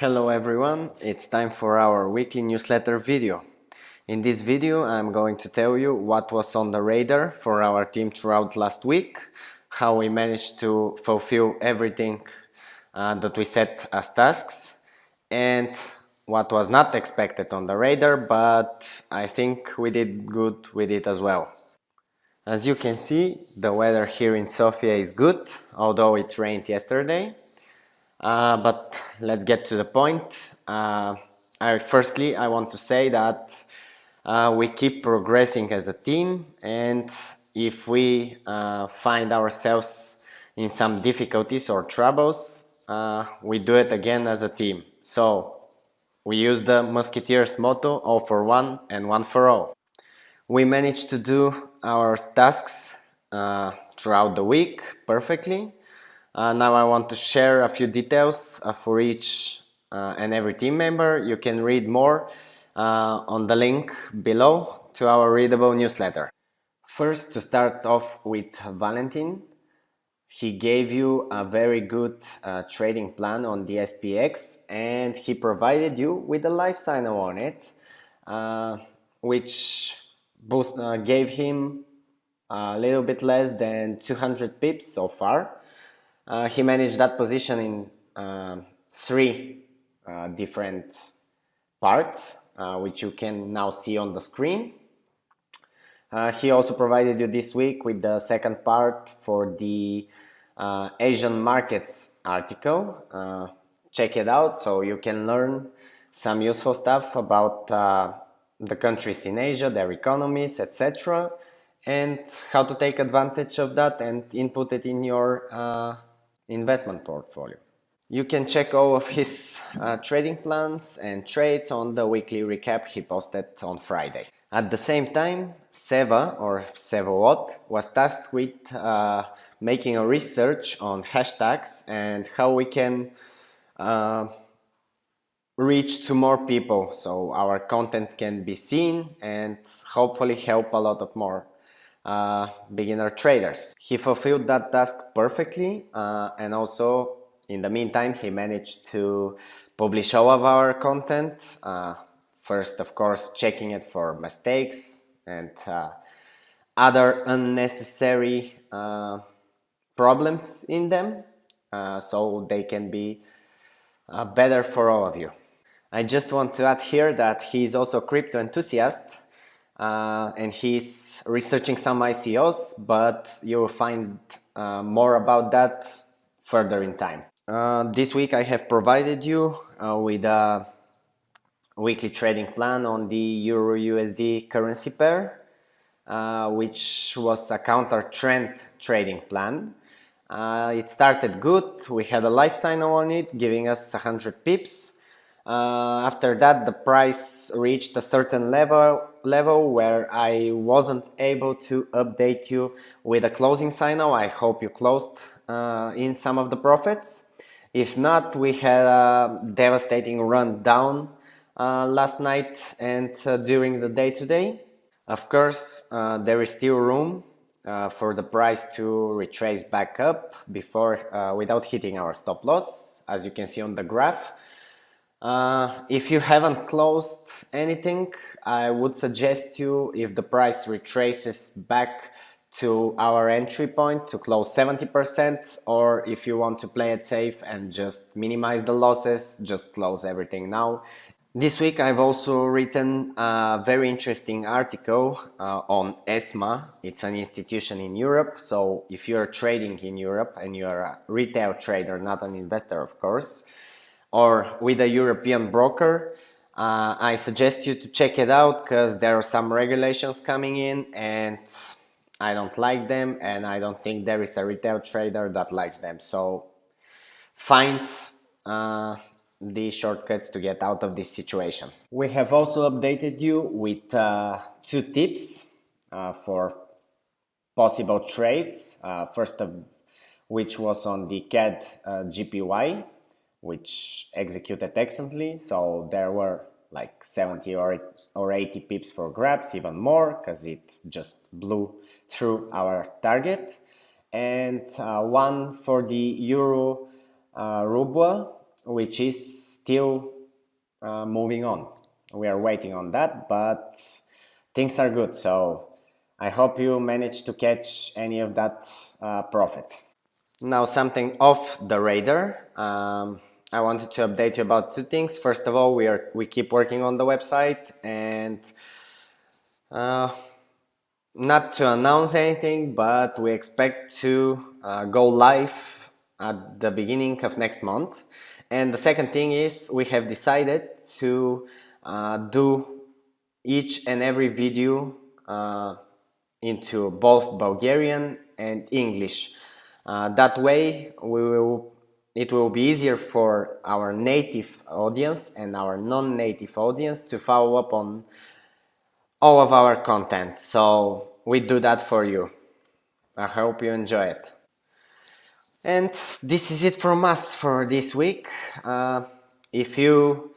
Hello everyone, it's time for our weekly newsletter video. In this video I'm going to tell you what was on the radar for our team throughout last week, how we managed to fulfill everything uh, that we set as tasks and what was not expected on the radar but I think we did good with it as well. As you can see the weather here in Sofia is good although it rained yesterday uh, but let's get to the point. Uh, I, firstly, I want to say that uh, we keep progressing as a team and if we uh, find ourselves in some difficulties or troubles, uh, we do it again as a team. So we use the Musketeers motto, all for one and one for all. We managed to do our tasks uh, throughout the week perfectly uh, now I want to share a few details uh, for each uh, and every team member. You can read more uh, on the link below to our readable newsletter. First, to start off with Valentin, he gave you a very good uh, trading plan on the SPX and he provided you with a live sign on it, uh, which boost, gave him a little bit less than 200 pips so far. Uh, he managed that position in uh, three uh, different parts, uh, which you can now see on the screen. Uh, he also provided you this week with the second part for the Asian markets article. check it out so you can learn some useful stuff about the countries in Asia, their economies, etc. and how to take advantage of that and input it in your uh, investment portfolio. You can check all of his uh, trading plans and trades on the weekly recap he posted on Friday. At the same time, Seva or Sevowot was tasked with uh, making a research on hashtags and how we can uh, reach to more people so our content can be seen and hopefully help a lot of more uh, beginner traders. He fulfilled that task perfectly uh, and also in the meantime he managed to publish all of our content. Uh, first of course checking it for mistakes and uh, other unnecessary uh, problems in them uh, so they can be better for all of you. I just want to add here that he is also a crypto enthusiast uh, and he's researching some ICOs, but you'll find uh, more about that further in time. Uh, this week I have provided you uh, with a weekly trading plan on the Euro USD currency pair, uh, which was a counter trend trading plan. Uh, it started good, we had a life sign on it, giving us 100 pips. After that the price reached a certain level level where I wasn't able to update you with a closing signal. I hope you closed uh, in some of the profits. If not, we had a devastating run down uh, last night and uh, during the day today. Of course, uh, there is still room uh, for the price to retrace back up before uh, without hitting our stop loss, as you can see on the graph. Uh, if you haven't closed anything, I would suggest you, if the price retraces back to our entry point to close 70% or if you want to play it safe and just minimize the losses, just close everything now. This week I've also written a very interesting article uh, on ESMA. It's an institution in Europe, so if you're trading in Europe and you're a retail trader, not an investor of course, or with a European broker, uh, I suggest you to check it out because there are some regulations coming in and I don't like them and I don't think there is a retail trader that likes them. So find uh, the shortcuts to get out of this situation. We have also updated you with uh, two tips uh, for possible trades. Uh, first of which was on the CAD uh, JPY which executed excellently. So there were like 70 or, or 80 pips for grabs, even more, because it just blew through our target. And uh, one for the Euro uh, Ruble, which is still uh, moving on. We are waiting on that, but things are good. So I hope you managed to catch any of that uh, profit. Now something off the radar. Um, I wanted to update you about two things. First of all, we are we keep working on the website and uh, not to announce anything, but we expect to uh, go live at the beginning of next month. And the second thing is we have decided to uh, do each and every video uh, into both Bulgarian and English. Uh, that way we will it will be easier for our native audience and our non-native audience to follow up on all of our content. So we do that for you. I hope you enjoy it. And this is it from us for this week. Uh, if you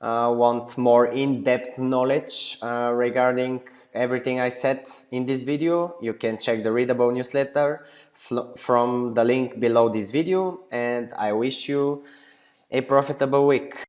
uh, want more in-depth knowledge uh, regarding everything I said in this video, you can check the readable newsletter from the link below this video and I wish you a profitable week.